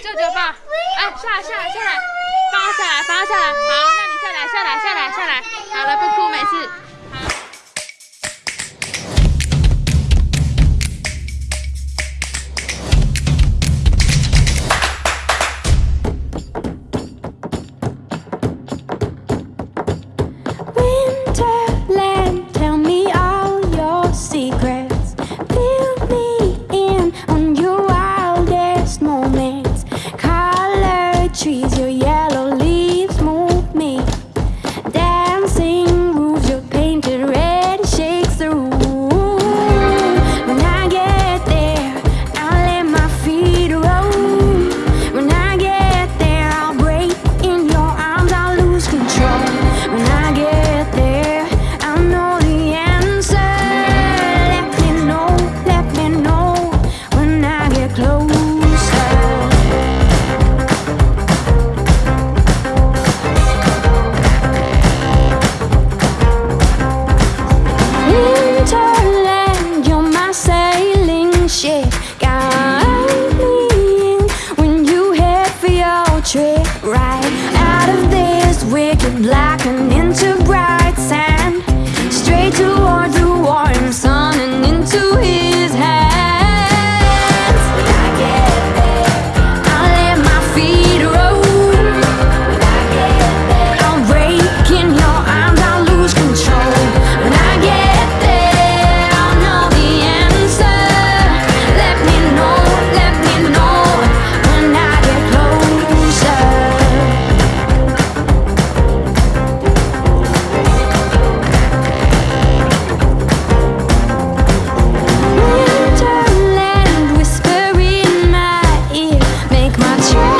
舅舅放，哎，下来下来下来，放下来放下来，好，那 trick right? Out of this wicked black and into bright my child.